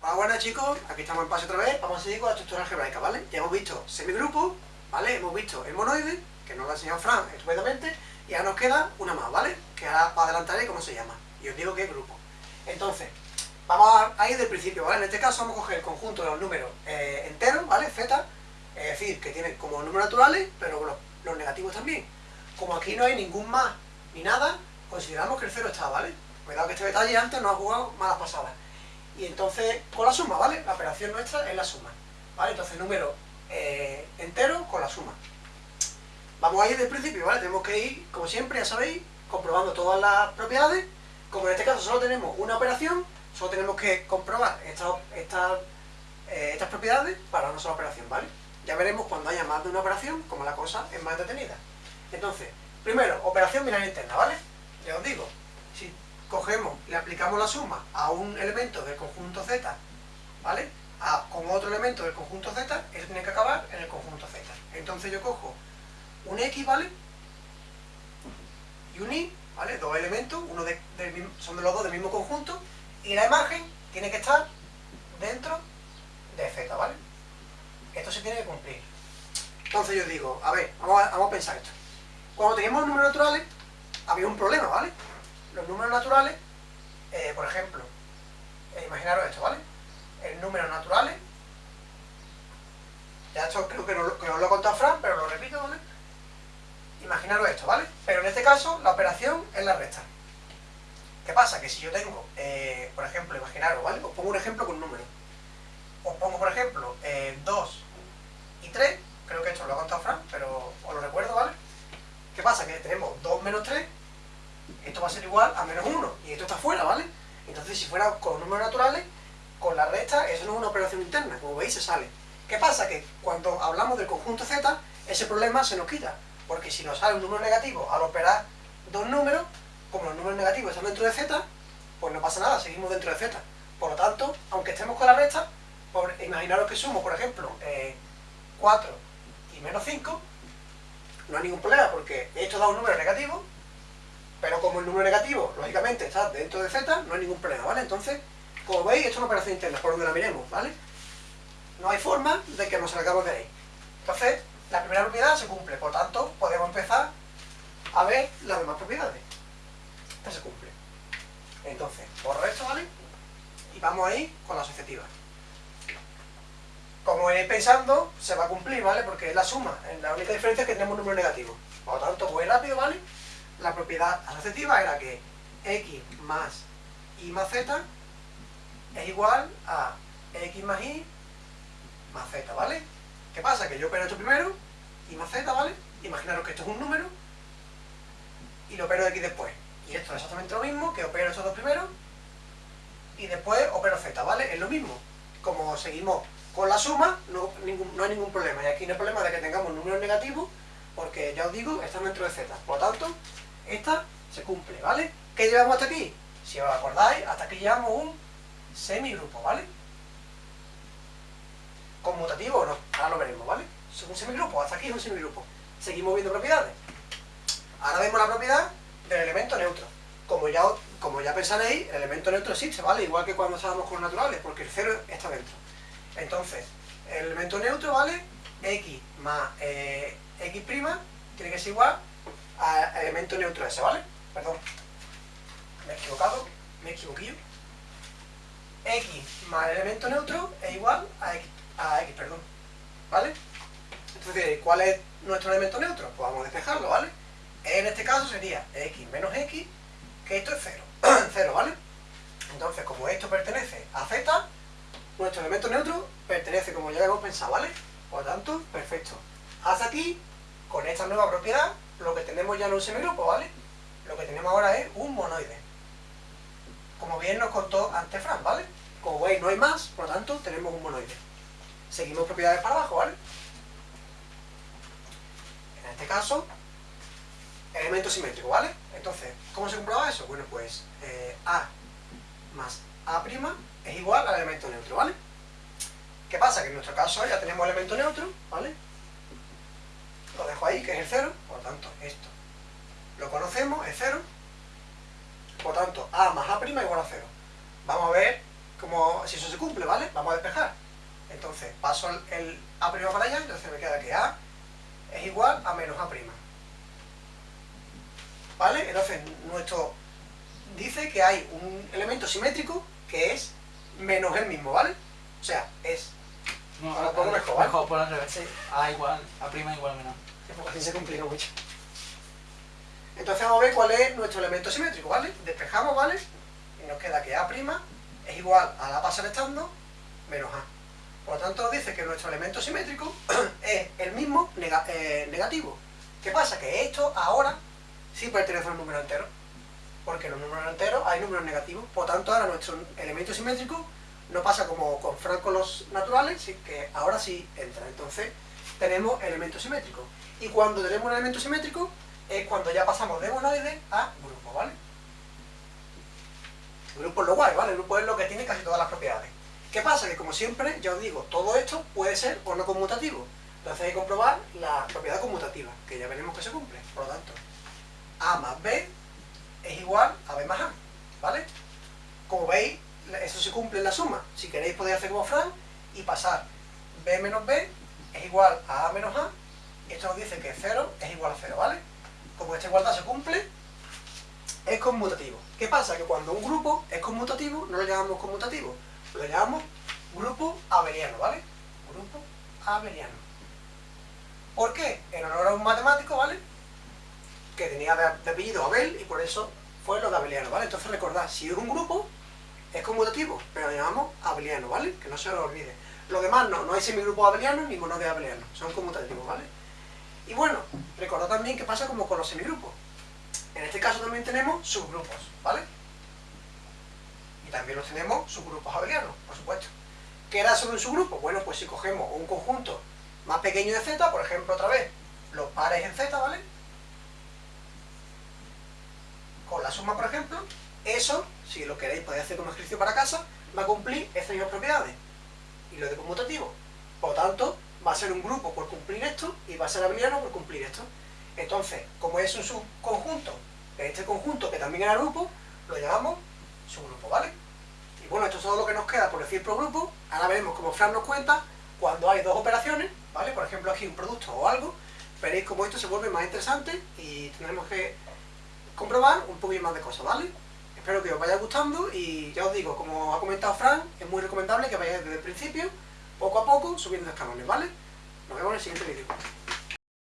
Buenas chicos, aquí estamos en pase otra vez, vamos a seguir con la estructura algebraica, ¿vale? Ya hemos visto semigrupo, ¿vale? Hemos visto el monoide, que nos lo ha enseñado Fran estupendamente, y ahora nos queda una más, ¿vale? Que ahora adelantaré cómo se llama, y os digo qué grupo. Entonces, vamos a ir del principio, ¿vale? En este caso vamos a coger el conjunto de los números eh, enteros, ¿vale? Z, es decir, que tienen como números naturales, pero los, los negativos también. Como aquí no hay ningún más ni nada, consideramos que el cero está, ¿vale? Cuidado que este detalle antes no ha jugado malas pasadas. Y entonces, con la suma, ¿vale? La operación nuestra es la suma. ¿Vale? Entonces, número eh, entero con la suma. Vamos a ir del principio, ¿vale? Tenemos que ir, como siempre, ya sabéis, comprobando todas las propiedades. Como en este caso solo tenemos una operación, solo tenemos que comprobar estas, estas, eh, estas propiedades para una sola operación, ¿vale? Ya veremos cuando haya más de una operación, como la cosa es más detenida. Entonces, primero, operación binaria interna, ¿vale? Ya os digo, si cogemos, le la suma a un elemento del conjunto Z, ¿vale? con otro elemento del conjunto Z, eso tiene que acabar en el conjunto Z. Entonces yo cojo un X, ¿vale? Y un Y, ¿vale? Dos elementos, uno de, son de los dos del mismo conjunto, y la imagen tiene que estar dentro de Z, ¿vale? Esto se tiene que cumplir. Entonces yo digo, a ver, vamos a, vamos a pensar esto. Cuando teníamos números naturales, había un problema, ¿vale? Los números naturales, eh, por ejemplo, eh, imaginaros esto, ¿vale? El número naturales, ya esto creo que, no, os lo he contado Fran, pero lo repito, ¿vale? Imaginaros esto, ¿vale? Pero en este caso, la operación es la recta. ¿Qué pasa? Que si yo tengo, eh, por ejemplo, imaginaros, ¿vale? Os pongo un ejemplo con un número. Os pongo, por ejemplo, 2 y 3, creo que esto lo ha contado Fran, pero os lo recuerdo, ¿vale? ¿Qué pasa? Que tenemos 2 menos 3, va a ser igual a menos 1, y esto está fuera, ¿vale? Entonces, si fuera con números naturales, con la recta, eso no es una operación interna, como veis, se sale. ¿Qué pasa? Que cuando hablamos del conjunto Z, ese problema se nos quita, porque si nos sale un número negativo al operar dos números, como los números negativos están dentro de Z, pues no pasa nada, seguimos dentro de Z. Por lo tanto, aunque estemos con la recta, por, imaginaros que sumo, por ejemplo, 4 eh, y menos 5, no hay ningún problema porque esto da un número negativo, el número negativo, lógicamente, está dentro de z, no hay ningún problema, ¿vale? Entonces, como veis, esto es una operación interna, por donde la miremos, ¿vale? No hay forma de que nos salgamos de ahí. Entonces, la primera propiedad se cumple, por tanto, podemos empezar a ver las demás propiedades. Esta se cumple. Entonces, borro esto, ¿vale? Y vamos ahí con la asociativa como iréis pensando, se va a cumplir, ¿vale? Porque es la suma. La única diferencia es que tenemos un número negativo. Por lo tanto, muy rápido, ¿vale? La propiedad asociativa era que x más y más z es igual a x más y más z, ¿vale? ¿Qué pasa? Que yo opero esto primero, y más z, ¿vale? Imaginaros que esto es un número, y lo opero x después. Y esto es exactamente lo mismo, que opero estos dos primeros, y después opero z, ¿vale? Es lo mismo. Como seguimos con la suma no, no hay ningún problema. Y aquí no hay problema de que tengamos números negativos, porque ya os digo, están dentro de z. Por lo tanto, esta se cumple, ¿vale? ¿Qué llevamos hasta aquí? Si os acordáis, hasta aquí llevamos un semigrupo, ¿vale? Conmutativo o no, ahora lo veremos, ¿vale? Es un semigrupo, hasta aquí es un semigrupo. Seguimos viendo propiedades. Ahora vemos la propiedad del elemento neutro. Como ya, como ya pensaréis, el elemento neutro existe, ¿vale? Igual que cuando estábamos con los naturales, porque el cero está dentro. Entonces, el elemento neutro, ¿vale? X más eh, X' tiene que ser igual al elemento neutro ese, ¿vale? Perdón, me he equivocado, me he equivoquillo. X más el elemento neutro es igual a X, a X perdón, ¿vale? Entonces, ¿cuál es nuestro elemento neutro? Pues vamos a despejarlo, ¿vale? En este caso sería X menos X, que esto es 0, 0, ¿vale? Entonces, como esto pertenece a Z, nuestro elemento neutro pertenece como ya hemos pensado, ¿vale? Por lo tanto, perfecto. Hasta aquí, con esta nueva propiedad, lo que tenemos ya no es un semigrupo, ¿vale? Lo que tenemos ahora es un monoide. Como bien nos contó antes Fran, ¿vale? Como veis, no hay más, por lo tanto, tenemos un monoide. Seguimos propiedades para abajo, ¿vale? En este caso, elemento simétrico, ¿vale? Entonces, ¿cómo se comprueba eso? Bueno, pues eh, A más A' es igual al elemento neutro, ¿vale? ¿Qué pasa? Que en nuestro caso ya tenemos elemento neutro, ¿vale? Dejo ahí, que es el 0, por lo tanto, esto lo conocemos, es 0, por tanto, A más A' igual a 0. Vamos a ver como si eso se cumple, ¿vale? Vamos a despejar. Entonces, paso el, A' para allá, entonces me queda que A es igual a menos A'. ¿Vale? Entonces, nuestro dice que hay un elemento simétrico que es menos el mismo, ¿vale? O sea, es... No, Ahora mejor, mejor, por al revés. Sí. A igual, A prima igual a menos. Porque se complica mucho. Entonces vamos a ver cuál es nuestro elemento simétrico, ¿vale? Despejamos, ¿vale? Y nos queda que A' es igual a la pasa restando menos A. Por lo tanto nos dice que nuestro elemento simétrico es el mismo eh, negativo. ¿Qué pasa? Que esto ahora sí pertenece a un número entero. Porque en los números enteros hay números negativos. Por lo tanto ahora nuestro elemento simétrico no pasa como con Frank con los naturales, que ahora sí entra. Entonces tenemos elemento simétrico. Y cuando tenemos un elemento simétrico es cuando ya pasamos de monoide a grupo, ¿vale? Grupo es lo guay, ¿vale? Grupo es lo que tiene casi todas las propiedades. ¿Qué pasa? Que como siempre, ya os digo, todo esto puede ser o no conmutativo. Entonces hay que comprobar la propiedad conmutativa, que ya veremos que se cumple. Por lo tanto, A más B es igual a B más A, ¿vale? Como veis, eso se cumple en la suma. Si queréis podéis hacer como Fran y pasar B menos B igual a A menos A, y esto nos dice que 0 es igual a 0, ¿vale? Como esta igualdad se cumple, es conmutativo. ¿Qué pasa? Que cuando un grupo es conmutativo, no lo llamamos conmutativo, lo llamamos grupo abeliano, ¿vale? Grupo abeliano. ¿Por qué? En honor a un matemático, ¿vale? Que tenía de, apellido Abel y por eso fue lo de abeliano, ¿vale? Entonces recordad, si es un grupo, es conmutativo, pero lo llamamos abeliano, ¿vale? Que no se lo olvide. Lo demás no, no hay semigrupos abelianos ni monodes abelianos, son conmutativos, ¿vale? Y bueno, recordad también que pasa como con los semigrupos. En este caso también tenemos subgrupos, ¿vale? Y también los tenemos subgrupos abelianos, por supuesto. ¿Qué era sobre un subgrupo? Bueno, pues si cogemos un conjunto más pequeño de z, por ejemplo, otra vez, los pares en z, ¿vale? Con la suma, por ejemplo, eso, si lo queréis podéis hacer como ejercicio para casa, va a cumplir estas mismas propiedades. Y lo de conmutativo. Por lo tanto, va a ser un grupo por cumplir esto y va a ser abeliano por cumplir esto. Entonces, como es un subconjunto de este conjunto que también era grupo, lo llamamos subgrupo, ¿vale? Y bueno, esto es todo lo que nos queda por decir por grupo. Ahora veremos cómo Fran nos cuenta cuando hay dos operaciones, ¿vale? Por ejemplo, aquí un producto o algo. Veréis cómo esto se vuelve más interesante y tendremos que comprobar un poquito más de cosas, ¿vale? Espero que os vaya gustando y ya os digo, como ha comentado Fran, es muy recomendable que vayáis desde el principio, poco a poco, subiendo escalones, ¿vale? Nos vemos en el siguiente vídeo.